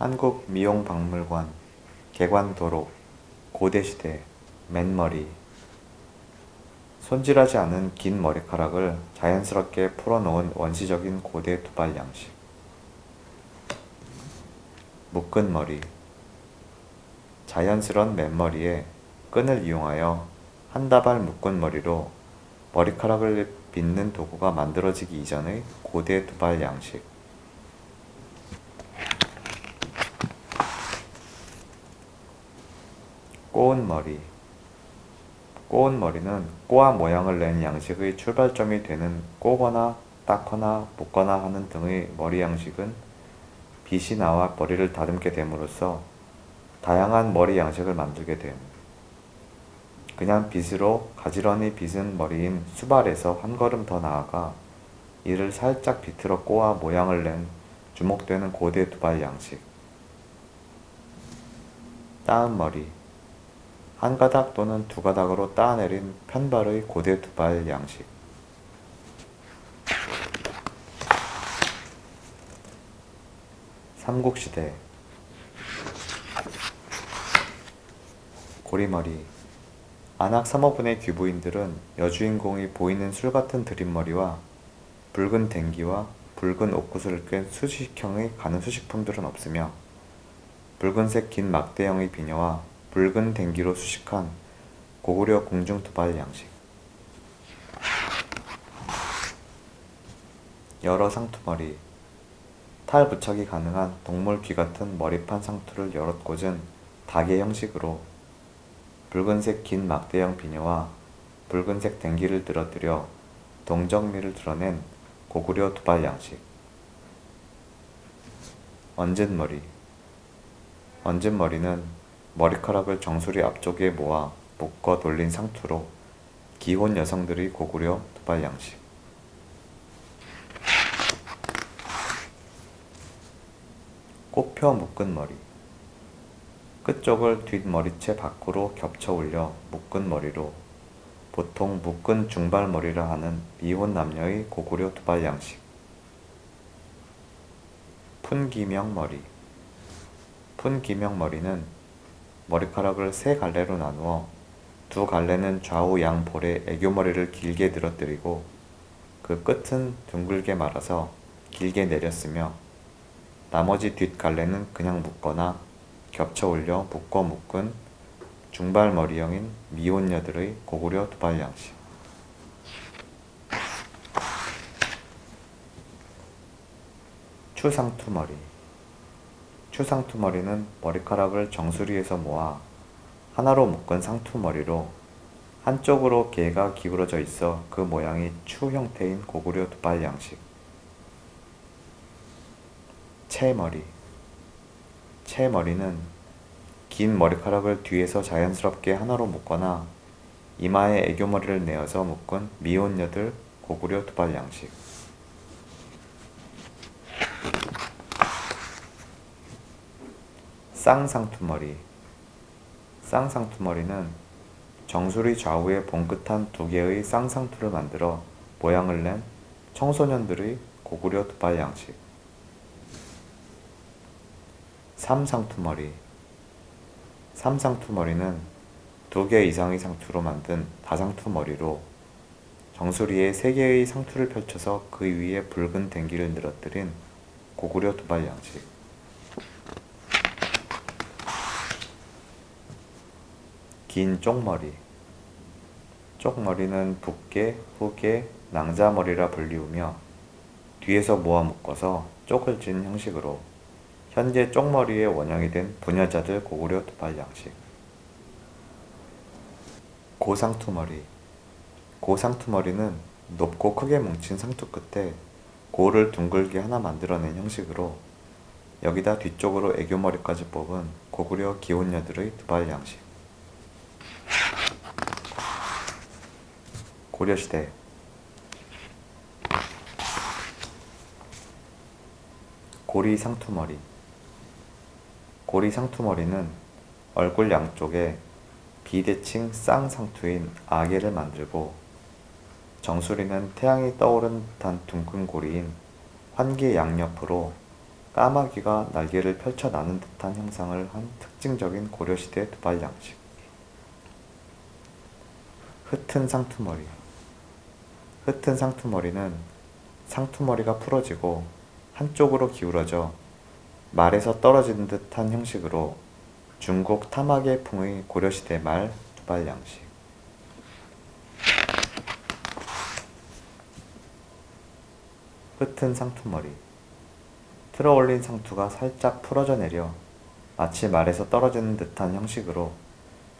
한국미용박물관 개관도록 고대시대 맨머리. 손질하지 않은 긴 머리카락을 자연스럽게 풀어놓은 원시적인 고대 두발 양식. 묶은 머리. 자연스런 맨머리에 끈을 이용하여 한 다발 묶은 머리로 머리카락을 빗는 도구가 만들어지기 이전의 고대 두발 양식 꼬은 머리 꼬은 머리는 꼬아 모양을 낸 양식의 출발점이 되는 꼬거나 닦거나 묶거나 하는 등의 머리 양식은 빗이 나와 머리를 다듬게 됨으로써 다양한 머리 양식을 만들게 됨. 그냥 빗으로 가지런히 빗은 머리인 수발에서 한 걸음 더 나아가 이를 살짝 비틀어 꼬아 모양을 낸 주목되는 고대 두발 양식. 따은 머리 한 가닥 또는 두 가닥으로 따내린 편발의 고대 두발 양식. 삼국시대. 고리머리. 안악 삼어분의 귀부인들은 여주인공이 보이는 술같은 드림머리와 붉은 댕기와 붉은 옥구슬을 끈 수식형의 가는 수식품들은 없으며 붉은색 긴 막대형의 비녀와 붉은 댕기로 수식한 고구려 공중두발 양식. 여러 상투머리. 탈 부착이 가능한 동물 귀 같은 머리판 상투를 여럿 꽂은 닭의 형식으로 붉은색 긴 막대형 비녀와 붉은색 댕기를 늘어뜨려 동정미를 드러낸 고구려 두발 양식. 얹은 머리. 얹은 머리는 머리카락을 정수리 앞쪽에 모아 묶어 돌린 상투로 기혼 여성들의 고구려 두발 양식. 꽃펴 묶은 머리. 끝쪽을 뒷머리채 밖으로 겹쳐 올려 묶은 머리로 보통 묶은 중발머리라 하는 미혼 남녀의 고구려 두발 양식. 푼기명 머리. 푼기명 머리는 머리카락을 세 갈래로 나누어 두 갈래는 좌우 양 볼에 애교머리를 길게 늘어뜨리고 그 끝은 둥글게 말아서 길게 내렸으며 나머지 뒷갈래는 그냥 묶거나 겹쳐 올려 묶어 묶은 중발머리형인 미혼녀들의 고구려 두발 양식. 추상투머리 추상투머리는 머리카락을 정수리에서 모아 하나로 묶은 상투머리로 한쪽으로 개가 기울어져 있어 그 모양이 추 형태인 고구려 두발 양식. 채머리. 채머리는 긴 머리카락을 뒤에서 자연스럽게 하나로 묶거나 이마에 애교머리를 내어서 묶은 미혼녀들 고구려 두발 양식 쌍상투머리. 쌍상투머리는 정수리 좌우에 봉긋한 두 개의 쌍상투를 만들어 모양을 낸 청소년들의 고구려 두발 양식. 삼상투머리. 삼상투머리는 두 개 이상의 상투로 만든 다상투머리로 정수리에 세 개의 상투를 펼쳐서 그 위에 붉은 댕기를 늘어뜨린 고구려 두발 양식 긴 쪽머리. 쪽머리는 붓게, 후게, 낭자머리라 불리우며 뒤에서 모아 묶어서 쪽을 진 형식으로 현재 쪽머리의 원형이 된 부녀자들 고구려 두발 양식. 고상투머리. 고상투머리는 높고 크게 뭉친 상투 끝에 고를 둥글게 하나 만들어낸 형식으로 여기다 뒤쪽으로 애교머리까지 뽑은 고구려 기혼녀들의 두발 양식 고려시대 고리 상투머리 고리 상투머리는 얼굴 양쪽에 비대칭 쌍상투인 아개를 만들고 정수리는 태양이 떠오른 듯한 둥근 고리인 환기 양옆으로 까마귀가 날개를 펼쳐 나는 듯한 형상을 한 특징적인 고려시대 두발 양식. 흩은 상투머리. 흩은 상투머리는 상투머리가 풀어지고 한쪽으로 기울어져 말에서 떨어지는 듯한 형식으로 중국 타마계풍의 고려시대 말 두발 양식. 흩은 상투머리. 틀어 올린 상투가 살짝 풀어져 내려 마치 말에서 떨어지는 듯한 형식으로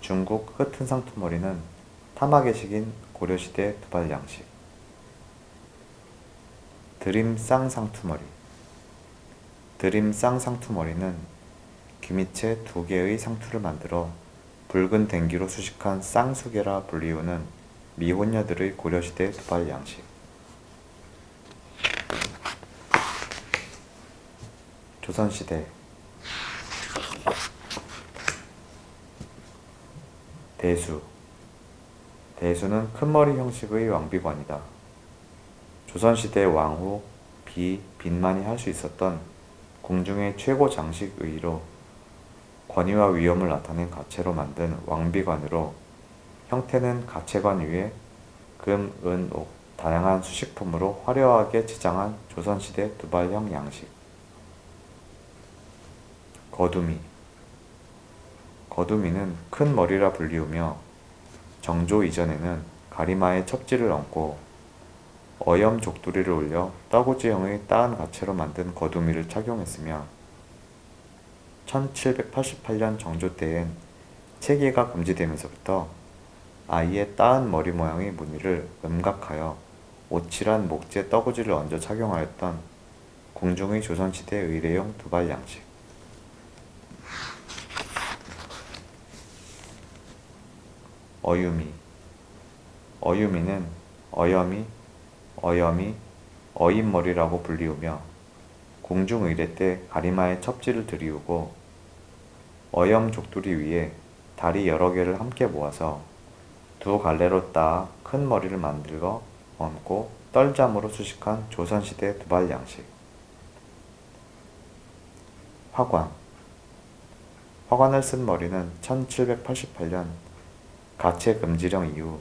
중국 흩은 상투머리는 타마계식인 고려시대 두발 양식. 드림 쌍상투머리. 드림 쌍상투머리는 귀밑에 두 개의 상투를 만들어 붉은 댕기로 수식한 쌍수계라 불리우는 미혼녀들의 고려시대 두발 양식. 조선시대 대수 대수는 큰 머리 형식의 왕비관이다. 조선시대 왕후, 비, 빈만이 할 수 있었던 궁중의 최고 장식 의로 권위와 위엄을 나타낸 가채로 만든 왕비관으로 형태는 가채관 위에 금, 은, 옥, 다양한 수식품으로 화려하게 치장한 조선시대 두발형 양식. 거두미 거두미는 큰 머리라 불리우며 정조 이전에는 가리마에 첩지를 얹고 어염 족두리를 올려 떠구지형의 따은 가채로 만든 거두미를 착용했으며 1788년 정조 때엔 체계가 금지되면서부터 아이의 따은 머리 모양의 무늬를 음각하여 오칠한 목재 떠구지를 얹어 착용하였던 궁중의 조선시대 의례용 두발 양식. 어유미. 어유미는 어여미, 어여미, 어인머리라고 불리우며 공중의례 때 가리마에 첩지를 들이우고 어염 족두리 위에 다리 여러 개를 함께 모아서 두 갈래로 따 큰 머리를 만들어 얹고 떨잠으로 수식한 조선시대 두발 양식. 화관. 화관을 쓴 머리는 1788년 가채 금지령 이후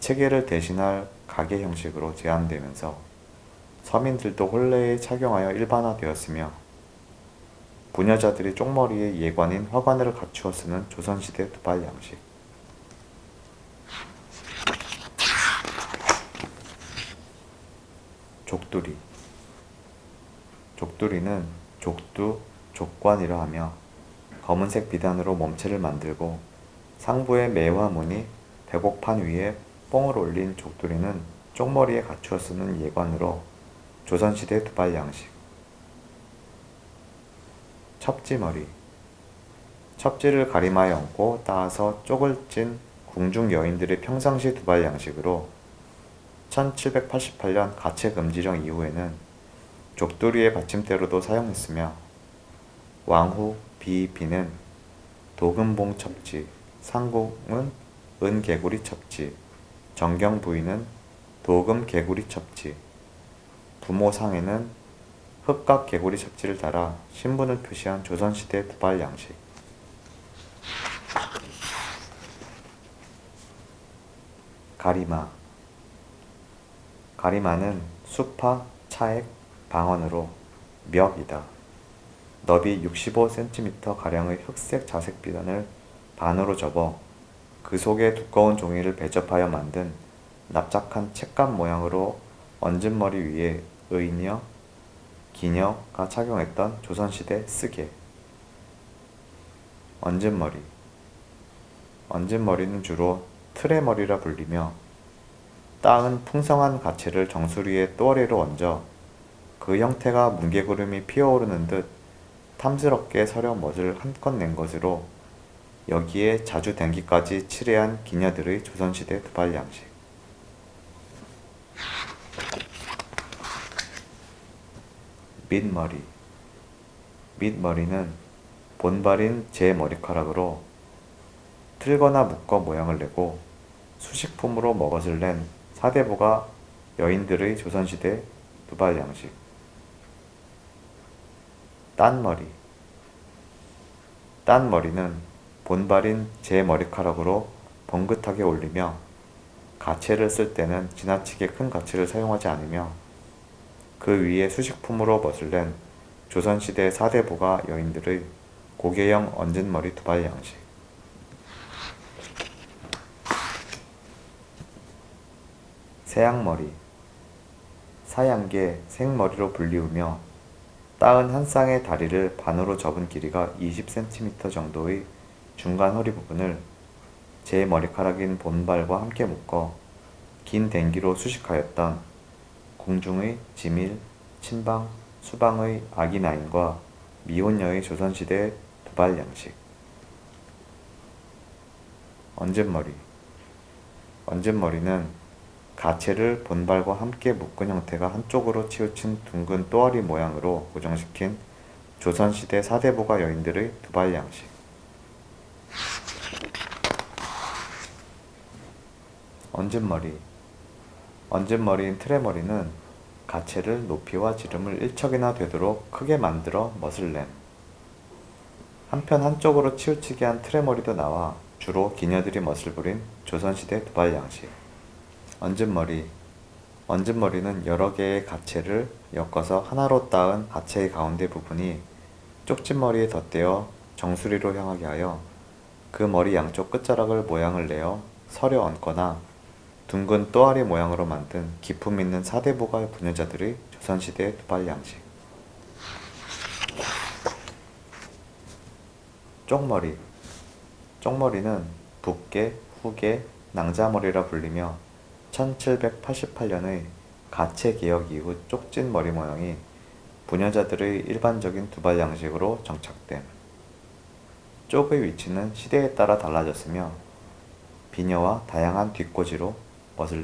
체계를 대신할 가계 형식으로 제한되면서 서민들도 혼례에 착용하여 일반화되었으며 부녀자들이 쪽머리에 예관인 화관을 갖추어 쓰는 조선시대 두발 양식. 족두리. 족두리는 족두, 족관이라 하며 검은색 비단으로 몸체를 만들고 상부의 매와 무늬, 대곡판 위에 뽕을 올린 족두리는 쪽머리에 갖추어 쓰는 예관으로 조선시대 두발 양식. 첩지머리. 첩지를 가리마에 얹고 따서 쪽을 찐 궁중 여인들의 평상시 두발 양식으로 1788년 가채 금지령 이후에는 족두리의 받침대로도 사용했으며 왕후 비비는 도금봉 첩지, 상공은 은개구리 첩지, 정경 부인은 도금 개구리 첩지, 부모 상에는 흑각 개구리 첩지를 달아 신분을 표시한 조선시대 두발 양식. 가리마 가리마는 수파, 차액, 방언으로 멱이다. 너비 65cm 가량의 흑색 자색 비단을 반으로 접어 그 속에 두꺼운 종이를 배접하여 만든 납작한 책감 모양으로 얹은 머리 위에 의녀, 기녀가 착용했던 조선시대 쓰개. 얹은 머리. 얹은 머리는 주로 틀의 머리라 불리며 따은 풍성한 가채를 정수리에 또어리로 얹어 그 형태가 뭉게구름이 피어오르는 듯 탐스럽게 서려 멋을 한껏 낸 것으로 여기에 자주 댕기까지 칠해한 기녀들의 조선시대 두발 양식. 밑머리. 밑머리는 본발인 제 머리카락으로 틀거나 묶어 모양을 내고 수식품으로 먹엇을 낸 사대부가 여인들의 조선시대 두발 양식. 딴머리. 딴머리는 본발인 제 머리카락으로 번긋하게 올리며 가채를 쓸 때는 지나치게 큰 가채를 사용하지 않으며 그 위에 수식품으로 멋을 낸 조선시대 사대부가 여인들의 고개형 얹은 머리 두발 양식. 새양머리. 사양계 생머리로 불리우며 따은 한 쌍의 다리를 반으로 접은 길이가 20cm 정도의 중간 허리 부분을 제 머리카락인 본발과 함께 묶어 긴 댕기로 수식하였던 궁중의 지밀, 친방, 수방의 아기나인과 미혼녀의 조선시대 두발 양식. 얹은머리. 얹은머리는 가채를 본발과 함께 묶은 형태가 한쪽으로 치우친 둥근 또아리 모양으로 고정시킨 조선시대 사대부가 여인들의 두발 양식 얹은 머리 얹은 머리인 트레머리는 가채를 높이와 지름을 일척이나 되도록 크게 만들어 멋을 낸 한편 한쪽으로 치우치게 한 트레머리도 나와 주로 기녀들이 멋을 부린 조선시대 두발 양식. 얹은 머리 얹은 머리는 여러 개의 가채를 엮어서 하나로 따은 가채의 가운데 부분이 쪽진머리에 덧대어 정수리로 향하게 하여 그 머리 양쪽 끝자락을 모양을 내어 서려 얹거나 둥근 또아리 모양으로 만든 기품 있는 사대부가 부녀자들의 조선시대 두발 양식 쪽머리 쪽머리는 붓개, 후개, 낭자머리라 불리며 1788년의 가채 개혁 이후 쪽진 머리 모양이 부녀자들의 일반적인 두발 양식으로 정착됨. 쪽의 위치는 시대에 따라 달라졌으며 비녀와 다양한 뒷꽂이로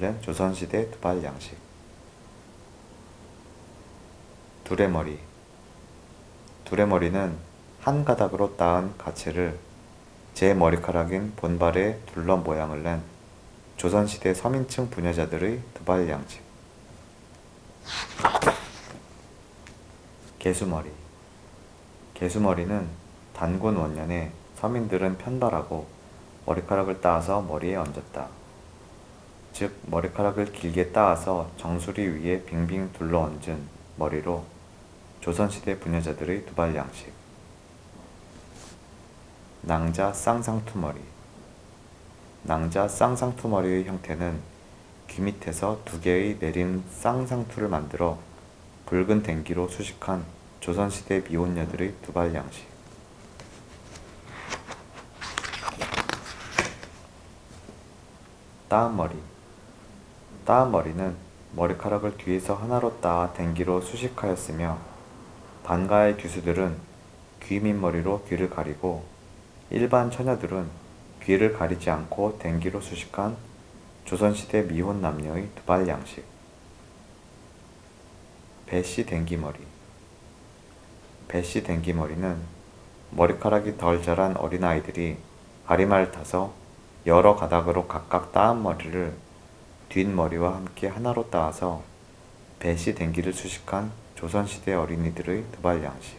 낸 조선시대 두발 양식. 두레머리 두레머리는 한 가닥으로 따은 가채를 제 머리카락인 본발에 둘러 모양을 낸 조선시대 서민층 부녀자들의 두발 양식 개수머리 개수머리는 단군 원년에 서민들은 편발하고 머리카락을 따서 머리에 얹었다. 즉 머리카락을 길게 따서 정수리 위에 빙빙 둘러 얹은 머리로 조선시대 부녀자들의 두발 양식. 낭자 쌍상투머리. 낭자 쌍상투머리의 형태는 귀 밑에서 두 개의 내린 쌍상투를 만들어 붉은 댕기로 수식한 조선시대 미혼녀들의 두발 양식. 따은머리 따은머리는 머리카락을 뒤에서 하나로 따아 댕기로 수식하였으며 반가의 귀수들은 귀 밑머리로 귀를 가리고 일반 처녀들은 귀를 가리지 않고 댕기로 수식한 조선시대 미혼 남녀의 두발 양식. 배씨 댕기머리. 배씨 댕기머리는 머리카락이 덜 자란 어린아이들이 가리마를 타서 여러 가닥으로 각각 따은 머리를 뒷머리와 함께 하나로 따와서 배시 댕기를 수식한 조선시대 어린이들의 두발 양식.